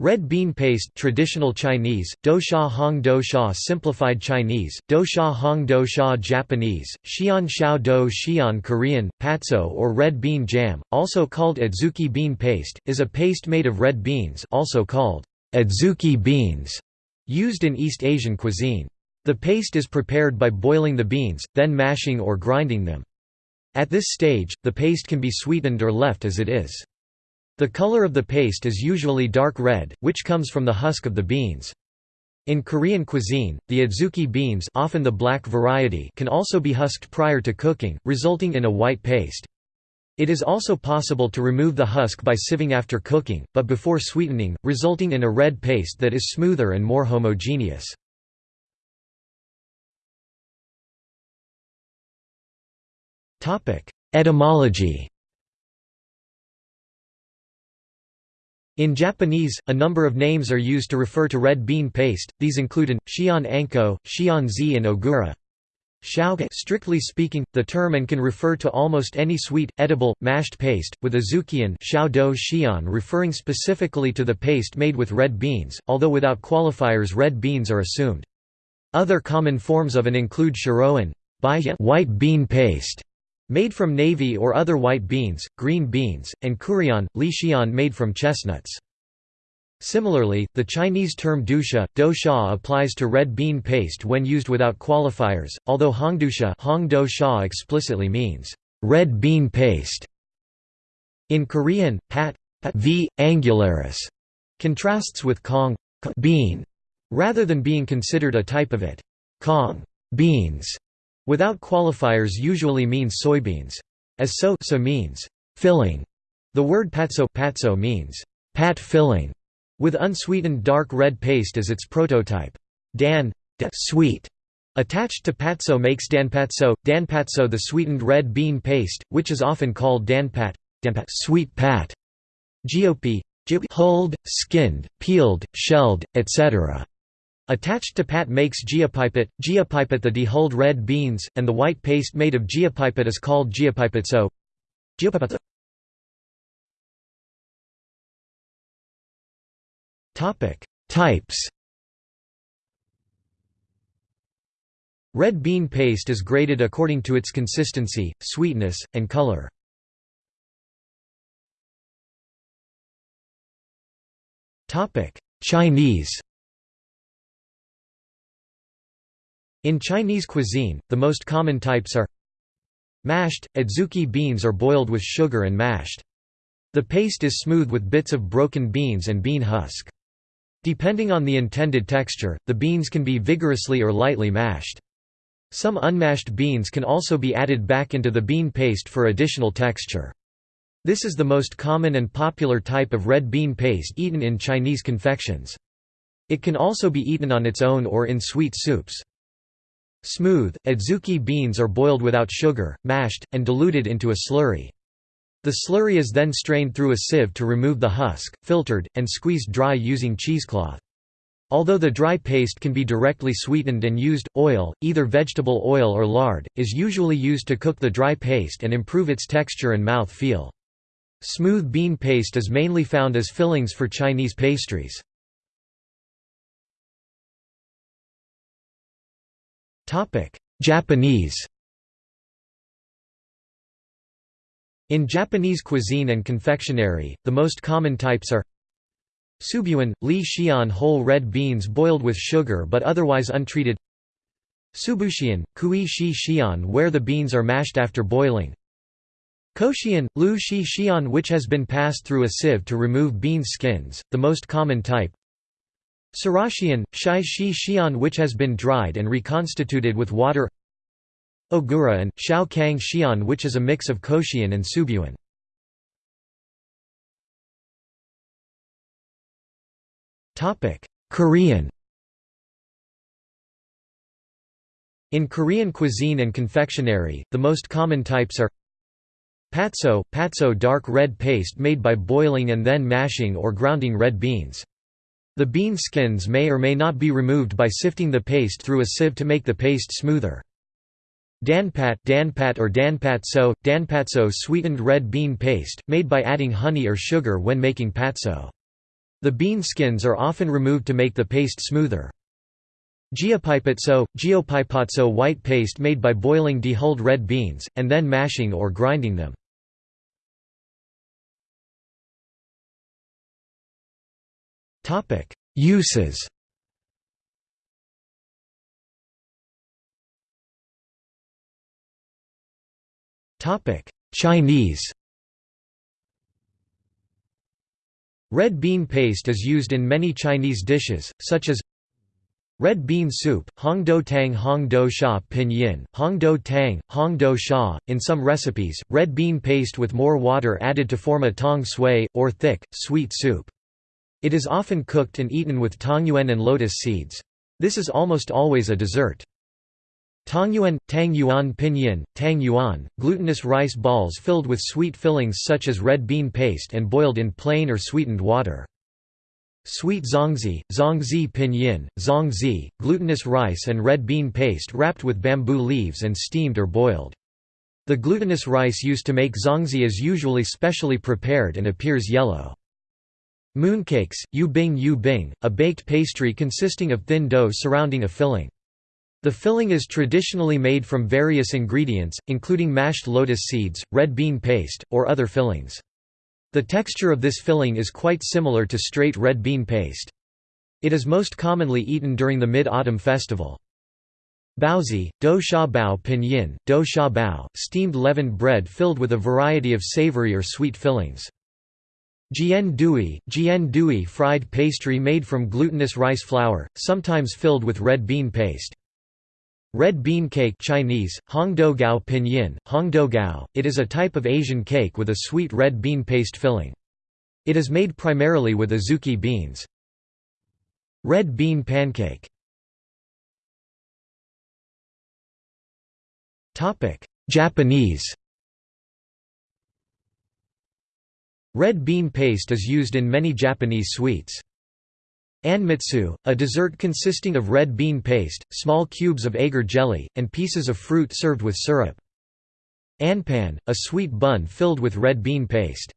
Red bean paste traditional Chinese, Do Sha Hong Do Sha simplified Chinese, Do Sha Hong Do Sha Japanese, Xian Xiao Do Xian Korean, patso or red bean jam, also called adzuki bean paste, is a paste made of red beans also called adzuki beans, used in East Asian cuisine. The paste is prepared by boiling the beans, then mashing or grinding them. At this stage, the paste can be sweetened or left as it is. The color of the paste is usually dark red, which comes from the husk of the beans. In Korean cuisine, the adzuki beans often the black variety can also be husked prior to cooking, resulting in a white paste. It is also possible to remove the husk by sieving after cooking, but before sweetening, resulting in a red paste that is smoother and more homogeneous. Etymology In Japanese, a number of names are used to refer to red bean paste, these include an, xian anko, xian zi and ogura. Strictly speaking, the term and can refer to almost any sweet, edible, mashed paste, with azukian xian referring specifically to the paste made with red beans, although without qualifiers red beans are assumed. Other common forms of an include shiroan white bean paste, Made from navy or other white beans, green beans, and kurian, li xian made from chestnuts. Similarly, the Chinese term dusha, dosha applies to red bean paste when used without qualifiers, although hongdusha hong explicitly means, red bean paste. In Korean, pat, pat, v. angularis contrasts with kong bean, rather than being considered a type of it. Kong beans Without qualifiers usually means soybeans. As so, so means filling. The word patso, patso means pat filling, with unsweetened dark red paste as its prototype. Dan sweet attached to patso makes danpatso, danpatso the sweetened red bean paste, which is often called danpat, danpat sweet pat. Gop hulled, skinned, peeled, shelled, etc. Attached to pat makes geopipat, geopipat the dehulled red beans, and the white paste made of geopipat is called geopipatso. Types Red bean paste is graded according to its consistency, sweetness, and color. Chinese In Chinese cuisine, the most common types are Mashed, adzuki beans are boiled with sugar and mashed. The paste is smooth with bits of broken beans and bean husk. Depending on the intended texture, the beans can be vigorously or lightly mashed. Some unmashed beans can also be added back into the bean paste for additional texture. This is the most common and popular type of red bean paste eaten in Chinese confections. It can also be eaten on its own or in sweet soups. Smooth, adzuki beans are boiled without sugar, mashed, and diluted into a slurry. The slurry is then strained through a sieve to remove the husk, filtered, and squeezed dry using cheesecloth. Although the dry paste can be directly sweetened and used, oil, either vegetable oil or lard, is usually used to cook the dry paste and improve its texture and mouth feel. Smooth bean paste is mainly found as fillings for Chinese pastries. Japanese In Japanese cuisine and confectionery, the most common types are Subuan, li xian whole red beans boiled with sugar but otherwise untreated Subushian, kui shi xian where the beans are mashed after boiling Koshian, lu shi xian which has been passed through a sieve to remove bean skins, the most common type Sarashian, Shai Shi Xian which has been dried and reconstituted with water Ogura and, Shao Kang Xian which is a mix of Koshian and Subuan. Korean In Korean cuisine and confectionery, the most common types are Patso, patso dark red paste made by boiling and then mashing or grounding red beans. The bean skins may or may not be removed by sifting the paste through a sieve to make the paste smoother. Danpat, danpat or danpatso, danpatso sweetened red bean paste, made by adding honey or sugar when making patso. The bean skins are often removed to make the paste smoother. Geopipatso, geopipatso white paste made by boiling dehulled red beans, and then mashing or grinding them. Uses Chinese Red bean paste is used in many Chinese dishes, such as Red bean soup, Hong Hongdou tang Hong Hongdou sha pinyin, Hong Hongdou tang, Hong Hongdou sha. In some recipes, red bean paste with more water added to form a tong sui, or thick, sweet soup. It is often cooked and eaten with tangyuan and lotus seeds. This is almost always a dessert. Tangyuan, tangyuan pinyin, tang yuan, glutinous rice balls filled with sweet fillings such as red bean paste and boiled in plain or sweetened water. Sweet zongzi, zongzi pinyin, zongzi, glutinous rice and red bean paste wrapped with bamboo leaves and steamed or boiled. The glutinous rice used to make zongzi is usually specially prepared and appears yellow. Mooncakes, yu bing yu bing, a baked pastry consisting of thin dough surrounding a filling. The filling is traditionally made from various ingredients, including mashed lotus seeds, red bean paste, or other fillings. The texture of this filling is quite similar to straight red bean paste. It is most commonly eaten during the Mid-Autumn Festival. Baozi, dou sha bao pinyin, dou sha bao, steamed leavened bread filled with a variety of savory or sweet fillings. Jian dui, jian dui fried pastry made from glutinous rice flour, sometimes filled with red bean paste. Red bean cake Chinese, Hongdou gao pinyin, Hongdou gao, it is a type of Asian cake with a sweet red bean paste filling. It is made primarily with azuki beans. Red bean pancake Japanese Red bean paste is used in many Japanese sweets. Anmitsu, a dessert consisting of red bean paste, small cubes of agar jelly, and pieces of fruit served with syrup. Anpan, a sweet bun filled with red bean paste.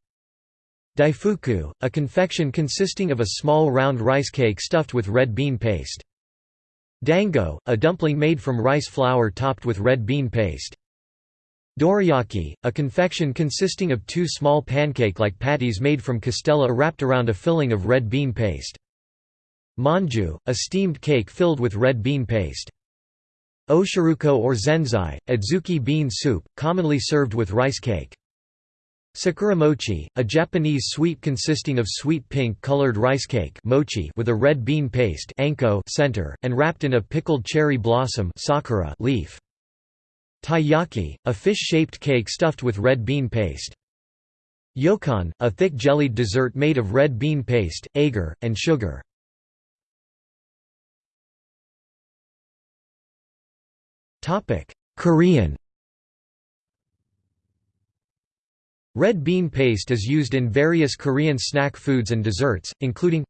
Daifuku, a confection consisting of a small round rice cake stuffed with red bean paste. Dango, a dumpling made from rice flour topped with red bean paste. Dorayaki, a confection consisting of two small pancake-like patties made from castella wrapped around a filling of red bean paste. Manju, a steamed cake filled with red bean paste. Oshiruko or zenzai, adzuki bean soup, commonly served with rice cake. Sakura mochi, a Japanese sweet consisting of sweet pink-colored rice cake mochi with a red bean paste anko center, and wrapped in a pickled cherry blossom sakura leaf. Taiyaki, a fish-shaped cake stuffed with red bean paste. Yokan, a thick jellied dessert made of red bean paste, agar, and sugar. Korean Red bean paste is used in various Korean snack foods and desserts, including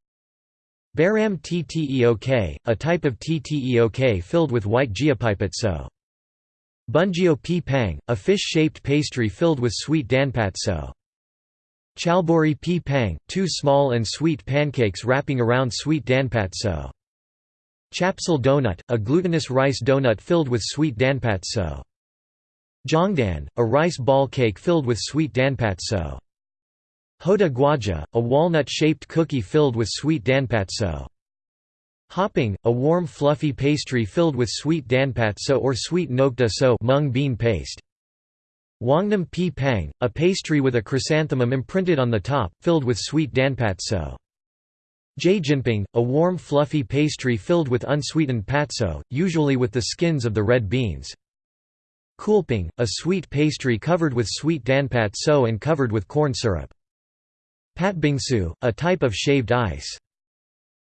Baram tteok, a type of tteok filled with white geopipatso. Bunjio pi pang, a fish-shaped pastry filled with sweet danpatso. Chalbori pi pang, two small and sweet pancakes wrapping around sweet danpatso. Chapsal donut, a glutinous rice donut filled with sweet danpatso. Jongdan, a rice ball cake filled with sweet danpatso. Hoda guaja, a walnut-shaped cookie filled with sweet danpatso. Hoppang, a warm fluffy pastry filled with sweet danpatso or sweet nokta so mung bean paste. Wangnam pi pang, a pastry with a chrysanthemum imprinted on the top, filled with sweet danpatso. Jjinppang, a warm fluffy pastry filled with unsweetened patso, usually with the skins of the red beans. Kulping, a sweet pastry covered with sweet danpatso and covered with corn syrup. Patbingsu, a type of shaved ice.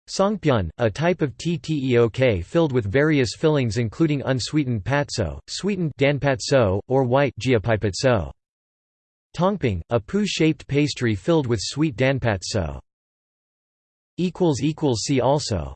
Songpyeon, a type of tteok filled with various fillings including unsweetened patso, sweetened danpatso, or white. Tongping, a poo-shaped pastry filled with sweet danpatso. See also